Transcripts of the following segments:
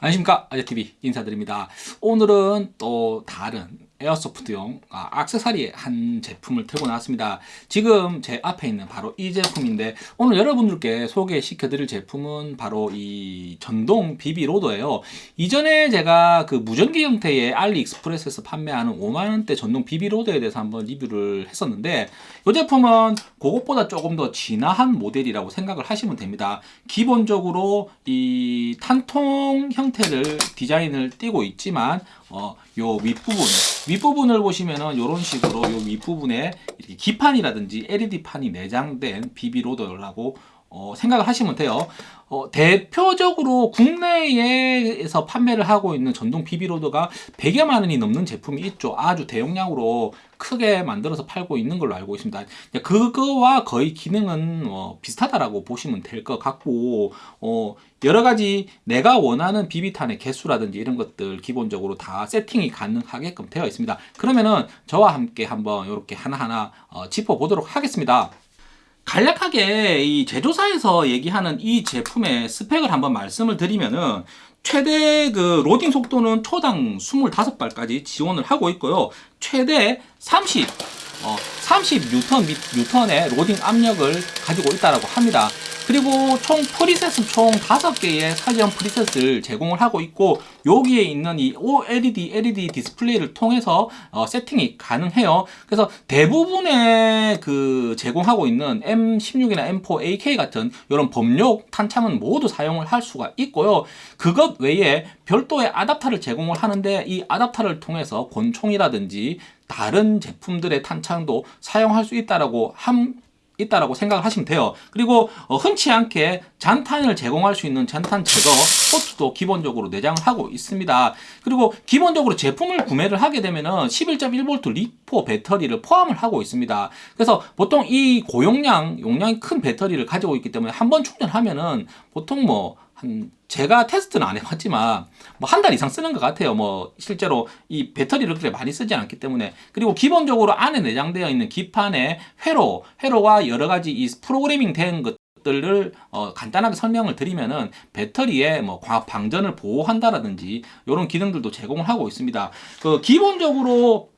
안녕하십니까. 아재TV 인사드립니다. 오늘은 또 다른 에어소프트용 아, 악세사리 한 제품을 들고 나왔습니다. 지금 제 앞에 있는 바로 이 제품인데 오늘 여러분들께 소개시켜 드릴 제품은 바로 이 전동 비비로더예요. 이전에 제가 그 무전기 형태의 알리익스프레스에서 판매하는 5만원대 전동 비비로더에 대해서 한번 리뷰를 했었는데 이 제품은 그것보다 조금 더 진화한 모델이라고 생각을 하시면 됩니다. 기본적으로 이 탄통 형태를 디자인을 띄고 있지만 어, 요 윗부분 윗부분을 보시면은 이런 식으로 요 윗부분에 이렇게 기판이라든지 LED판이 내장된 비비로더라고 어, 생각을 하시면 돼요. 어, 대표적으로 국내에서 판매를 하고 있는 전동 비비로더가 100여만 원이 넘는 제품이 있죠. 아주 대용량으로 크게 만들어서 팔고 있는 걸로 알고 있습니다. 그거와 거의 기능은 어, 비슷하다라고 보시면 될 것 같고 어, 여러 가지 내가 원하는 비비탄의 개수라든지 이런 것들 기본적으로 다 세팅이 가능하게끔 되어 있습니다. 그러면은 저와 함께 한번 이렇게 하나하나 어, 짚어보도록 하겠습니다 간략하게 이 제조사에서 얘기하는 이 제품의 스펙을 한번 말씀을 드리면은 최대 그 로딩 속도는 초당 25발까지 지원을 하고 있고요. 최대 30, 어, 30뉴턴 뉴턴의 로딩 압력을 가지고 있다고 합니다. 그리고 총 preset은 총 5개의 사전 preset을 제공을 하고 있고 여기에 있는 이 OLED LED 디스플레이를 통해서 어, 세팅이 가능해요 그래서 대부분의 그 제공하고 있는 M16이나 M4 AK 같은 이런 범용 탄창은 모두 사용을 할 수가 있고요 그것 외에 별도의 아답터를 제공을 하는데 이 아답터를 통해서 권총이라든지 다른 제품들의 탄창도 사용할 수 있다라고 함 있다라고 생각을 하시면 돼요. 그리고 어, 흔치 않게 잔탄을 제공할 수 있는 잔탄 제거 포트도 기본적으로 내장을 하고 있습니다. 그리고 기본적으로 제품을 구매를 하게 되면은 11.1V 리포 배터리를 포함을 하고 있습니다. 그래서 보통 이 고용량 용량이 큰 배터리를 가지고 있기 때문에 한 번 충전하면은 보통 뭐한 제가 테스트는 안 해봤지만 뭐 한 달 이상 쓰는 것 같아요 뭐 실제로 이 배터리를 그렇게 많이 쓰지 않기 때문에 그리고 기본적으로 안에 내장되어 있는 기판에 회로 회로와 여러 가지 이 프로그래밍 된 것 들을 어, 간단하게 설명을 드리면은 배터리에 뭐 과방전을 보호한다라든지 이런 기능들도 제공을 하고 있습니다. 그 기본적으로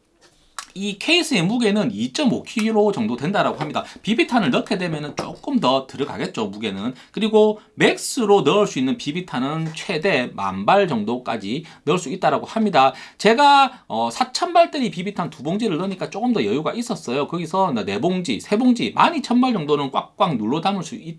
이 케이스의 무게는 2.5kg 정도 된다라고 합니다. 비비탄을 넣게 되면 조금 더 들어가겠죠, 무게는. 그리고 max로 넣을 수 있는 비비탄은 최대 만발 정도까지 넣을 수 있다라고 합니다. 제가 어, 4,000발짜리 비비탄 두 봉지를 넣으니까 조금 더 여유가 있었어요. 거기서 네 봉지, 세 봉지, 12,000발 정도는 꽉꽉 눌러 담을 수 있.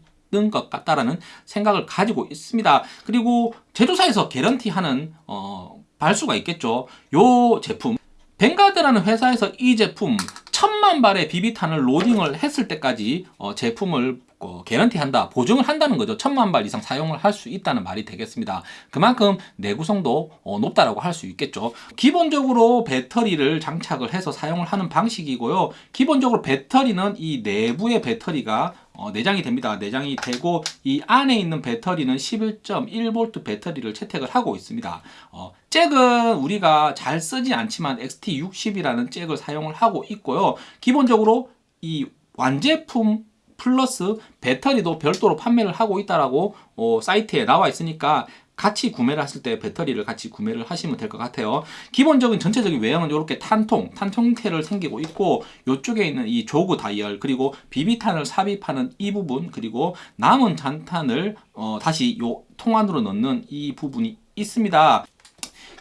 것 같다라는 생각을 가지고 있습니다. 그리고 제조사에서 개런티하는 어, 발수가 있겠죠. 요 제품 벵가드라는 회사에서 이 제품 천만 발의 비비탄을 로딩을 했을 때까지 어, 제품을 어, 개런티 한다 보증을 한다는 거죠 천만 발 이상 사용을 할 수 있다는 말이 되겠습니다 그만큼 내구성도 어, 높다라고 할 수 있겠죠 기본적으로 배터리를 장착을 해서 사용을 하는 방식이고요 기본적으로 배터리는 이 내부의 배터리가 어, 내장이 됩니다. 내장이 되고 이 안에 있는 배터리는 11.1V 배터리를 채택을 하고 있습니다. 어, 잭은 우리가 잘 쓰지 않지만 XT60이라는 잭을 사용을 하고 있고요. 기본적으로 이 완제품 플러스 배터리도 별도로 판매를 하고 있다라고 어, 사이트에 나와 있으니까 같이 구매를 하실 때 배터리를 같이 구매를 하시면 될 것 같아요. 기본적인 전체적인 외형은 이렇게 탄통, 탄통 형태를 생기고 있고 이쪽에 있는 이 조그 다이얼 그리고 비비탄을 삽입하는 이 부분 그리고 남은 잔탄을 어, 다시 요 통 안으로 넣는 이 부분이 있습니다.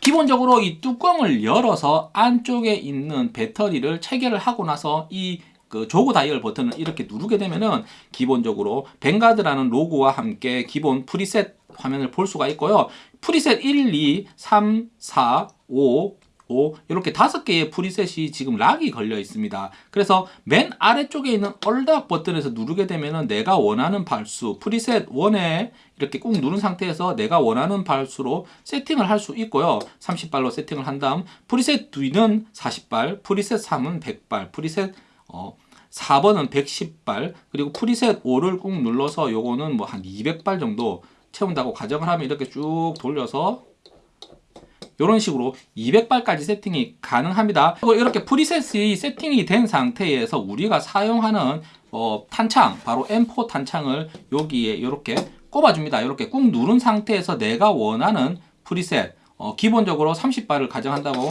기본적으로 이 뚜껑을 열어서 안쪽에 있는 배터리를 체결을 하고 나서 이 그 jog 다이얼 버튼을 이렇게 누르게 되면은 기본적으로 뱅가드라는 로고와 함께 기본 preset 화면을 볼 수가 있고요. preset 1, 2, 3, 4, 5, 5 이렇게 다섯 개의 preset이 지금 lock이 걸려 있습니다. 그래서 맨 아래쪽에 있는 unlock 버튼에서 누르게 되면 내가 원하는 발수 preset 1에 이렇게 꾹 누른 상태에서 내가 원하는 발수로 세팅을 할 수 있고요. 30발로 세팅을 한 다음 preset 2는 40발, preset 3은 100발, preset 어, 4번은 110발 그리고 preset 5를 꾹 눌러서 요거는 뭐 한 200발 정도 채운다고 가정을 하면 이렇게 쭉 돌려서 이런 식으로 200발까지 세팅이 가능합니다. 이렇게 preset이 세팅이 된 상태에서 우리가 사용하는 어, 탄창, 바로 M4 탄창을 여기에 이렇게 꼽아줍니다. 이렇게 꾹 누른 상태에서 내가 원하는 프리셋 어, 기본적으로 30발을 가정한다고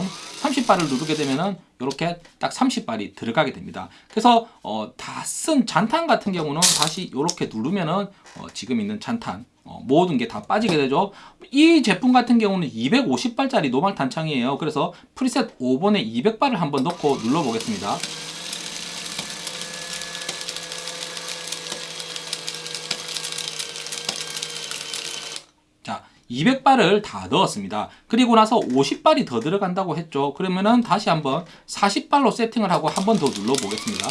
30발을 누르게 되면은 이렇게 딱 30발이 들어가게 됩니다. 그래서 어, 다 쓴 잔탄 같은 경우는 다시 이렇게 누르면은 어, 지금 있는 잔탄 어, 모든 게 다 빠지게 되죠. 이 제품 같은 경우는 250발짜리 노말 탄창이에요. 그래서 프리셋 5번에 200발을 한번 넣고 눌러 보겠습니다. 자, 200발을 다 넣었습니다. 그리고 나서 50발이 더 들어간다고 했죠. 그러면은 다시 한번 40발로 세팅을 하고 한 번 더 눌러 보겠습니다.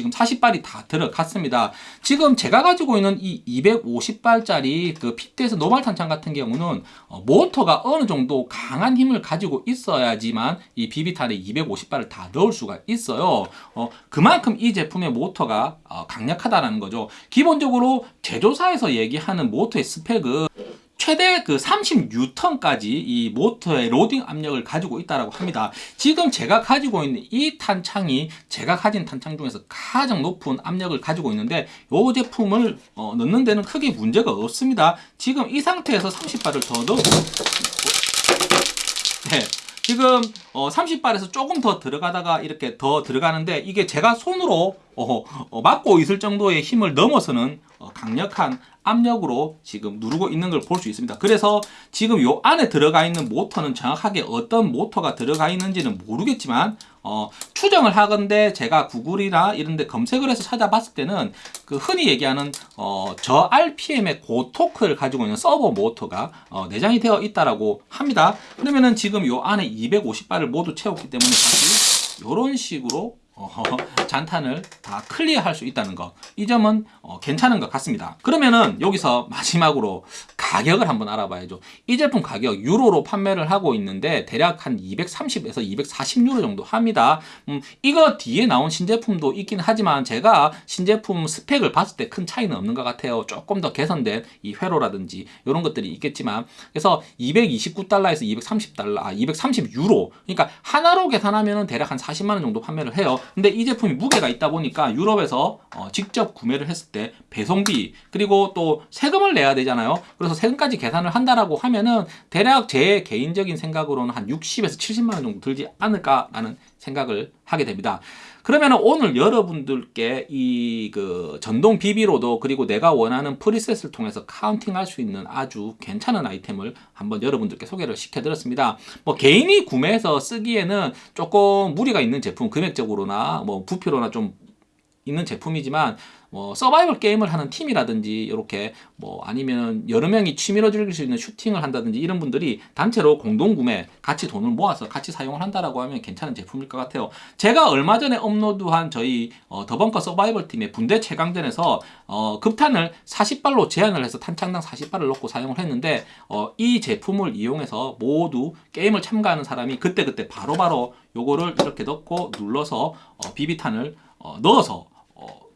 지금 40발이 다 들어갔습니다. 지금 제가 가지고 있는 이 250발짜리 그 피트에서 노말 탄창 같은 경우는 어, 모터가 어느 정도 강한 힘을 가지고 있어야지만 이 비비탄에 250발을 다 넣을 수가 있어요. 어, 그만큼 이 제품의 모터가 어, 강력하다는 거죠. 기본적으로 제조사에서 얘기하는 모터의 스펙은 최대 그 30N까지 이 모터의 로딩 압력을 가지고 있다고 합니다. 지금 제가 가지고 있는 이 탄창이 제가 가진 탄창 중에서 가장 높은 압력을 가지고 있는데 이 제품을 어, 넣는 데는 크게 문제가 없습니다. 지금 이 상태에서 30발을 더 넣어 네. 지금 어, 30발에서 조금 더 들어가다가 이렇게 더 들어가는데 이게 제가 손으로 어, 어, 막고 있을 정도의 힘을 넘어서는 어, 강력한 압력으로 지금 누르고 있는 걸 볼 수 있습니다. 그래서 지금 요 안에 들어가 있는 모터는 정확하게 어떤 모터가 들어가 있는지는 모르겠지만 어, 추정을 하건데 제가 구글이나 이런 데 검색을 해서 찾아봤을 때는 그 흔히 얘기하는 어, 저 RPM의 고토크를 가지고 있는 서버 모터가 어, 내장이 되어 있다라고 합니다. 그러면은 지금 요 안에 250발을 모두 채웠기 때문에 다시 이런 식으로 어, 잔탄을 다 클리어할 수 있다는 거. 이 점은 어, 괜찮은 것 같습니다. 그러면은 여기서 마지막으로 가격을 한번 알아봐야죠. 이 제품 가격 유로로 판매를 하고 있는데 대략 한 230에서 240유로 정도 합니다. 음, 이거 뒤에 나온 신제품도 있긴 하지만 제가 신제품 스펙을 봤을 때 큰 차이는 없는 것 같아요. 조금 더 개선된 이 회로라든지 이런 것들이 있겠지만 그래서 229달러에서 230달러, 아 230유로. 그러니까 하나로 계산하면은 대략 한 40만 원 정도 판매를 해요. 근데 이 제품이 무게가 있다 보니까 유럽에서 어, 직접 구매를 했을 때 배송비 그리고 또 세금을 내야 되잖아요. 그래서 세금까지 계산을 한다라고 하면은 대략 제 개인적인 생각으로는 한 60에서 70만 원 정도 들지 않을까라는 생각을 하게 됩니다. 그러면 오늘 여러분들께 이 그 전동 BB loader 그리고 내가 원하는 preset을 통해서 counting할 수 있는 아주 괜찮은 아이템을 한번 여러분들께 소개를 시켜드렸습니다. 뭐 개인이 구매해서 쓰기에는 조금 무리가 있는 제품 금액적으로나 뭐 부피로나 좀 있는 제품이지만 뭐 서바이벌 게임을 하는 팀이라든지 이렇게 뭐 아니면 여러 명이 취미로 즐길 수 있는 슈팅을 한다든지 이런 분들이 단체로 공동 구매 같이 돈을 모아서 같이 사용을 한다라고 하면 괜찮은 제품일 것 같아요. 제가 얼마 전에 업로드한 저희 어, 더벙커 서바이벌 팀의 분대 최강전에서 어, 급탄을 40발로 제한을 해서 탄창당 40발을 넣고 사용을 했는데 어, 이 제품을 이용해서 모두 게임을 참가하는 사람이 그때그때 바로바로 요거를 이렇게 넣고 눌러서 어, 비비탄을 어, 넣어서 어,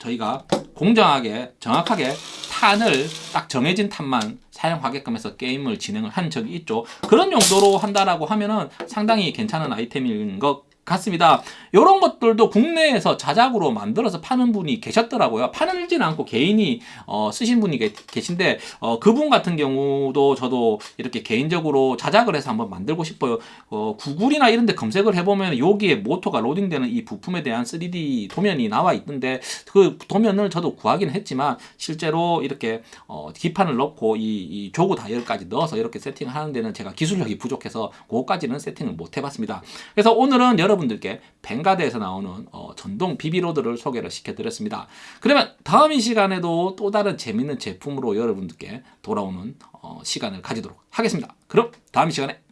저희가 공정하게 정확하게 탄을 딱 정해진 탄만 사용하게끔 해서 게임을 진행을 한 적이 있죠. 그런 용도로 한다라고 하면은 상당히 괜찮은 아이템인 것 같습니다. 이런 것들도 국내에서 자작으로 만들어서 파는 분이 계셨더라고요. 파는지는 않고 개인이 어, 쓰신 분이 계, 계신데 어, 그분 같은 경우도 저도 이렇게 개인적으로 자작을 해서 한번 만들고 싶어요. 어, 구글이나 이런 데 검색을 해보면 여기에 모터가 로딩되는 이 부품에 대한 3D 도면이 나와 있던데 그 도면을 저도 구하긴 했지만 실제로 이렇게 어, 기판을 넣고 이, 이 조구 다이얼까지 넣어서 이렇게 세팅을 하는 데는 제가 기술력이 부족해서 그거까지는 세팅을 못 해봤습니다. 그래서 오늘은 여러분 들께 벵가드에서 나오는 어, 전동 비비로드를 소개를 시켜드렸습니다. 그러면 다음 이 시간에도 또 다른 재밌는 제품으로 여러분들께 돌아오는 어, 시간을 가지도록 하겠습니다. 그럼 다음 이 시간에